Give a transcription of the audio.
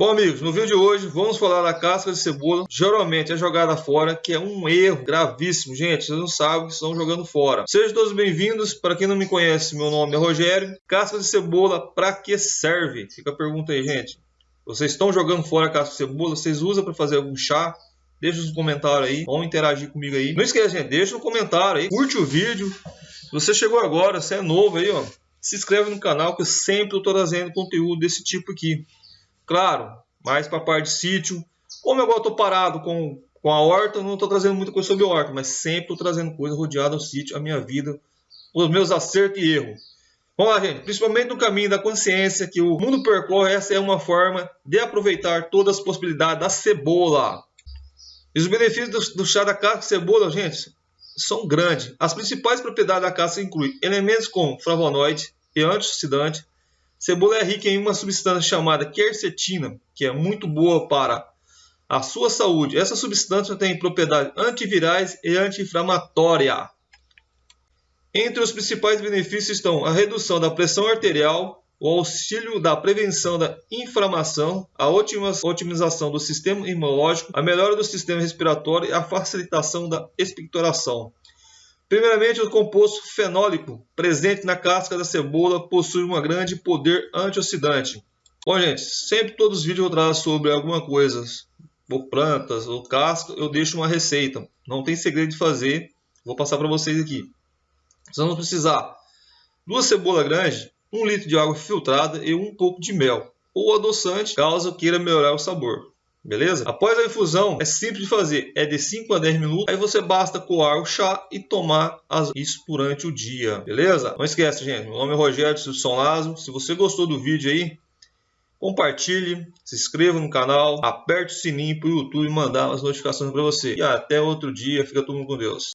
Bom amigos, no vídeo de hoje vamos falar da casca de cebola, geralmente é jogada fora, que é um erro gravíssimo, gente, vocês não sabem que estão jogando fora. Sejam todos bem-vindos, para quem não me conhece, meu nome é Rogério. Casca de cebola, para que serve? Fica a pergunta aí, gente. Vocês estão jogando fora a casca de cebola, vocês usam para fazer algum chá? Deixa nos comentários aí, vão interagir comigo aí. Não esqueça, gente, deixa no comentário aí, curte o vídeo. Se você chegou agora, você é novo aí, ó, se inscreve no canal que eu sempre estou trazendo conteúdo desse tipo aqui. Claro, mais para a parte de sítio. Como agora estou parado com, com a horta, não estou trazendo muita coisa sobre a horta, mas sempre estou trazendo coisa rodeada ao sítio, a minha vida, os meus acertos e erros. Vamos lá, gente. Principalmente no caminho da consciência que o mundo percorre, essa é uma forma de aproveitar todas as possibilidades da cebola. E os benefícios do, do chá da casca de cebola, gente, são grandes. As principais propriedades da casca incluem elementos como flavonoide e antioxidante, Cebola é rica em uma substância chamada quercetina, que é muito boa para a sua saúde. Essa substância tem propriedades antivirais e anti-inflamatória. Entre os principais benefícios estão a redução da pressão arterial, o auxílio da prevenção da inflamação, a otimização do sistema imunológico, a melhora do sistema respiratório e a facilitação da expectoração. Primeiramente, o composto fenólico presente na casca da cebola possui um grande poder antioxidante. Bom, gente, sempre todos os vídeos eu trago sobre alguma coisa, ou plantas, ou casca, eu deixo uma receita. Não tem segredo de fazer, vou passar para vocês aqui. Vocês vão precisar duas cebolas grandes, um litro de água filtrada e um pouco de mel, ou adoçante, caso queira melhorar o sabor. Beleza? Após a infusão, é simples de fazer, é de 5 a 10 minutos. Aí você basta coar o chá e tomar isso durante o dia. Beleza? Não esquece, gente. Meu nome é Rogério Silson Lazo. Se você gostou do vídeo aí, compartilhe, se inscreva no canal, aperte o sininho para o YouTube mandar as notificações para você. E até outro dia. Fica todo mundo com Deus.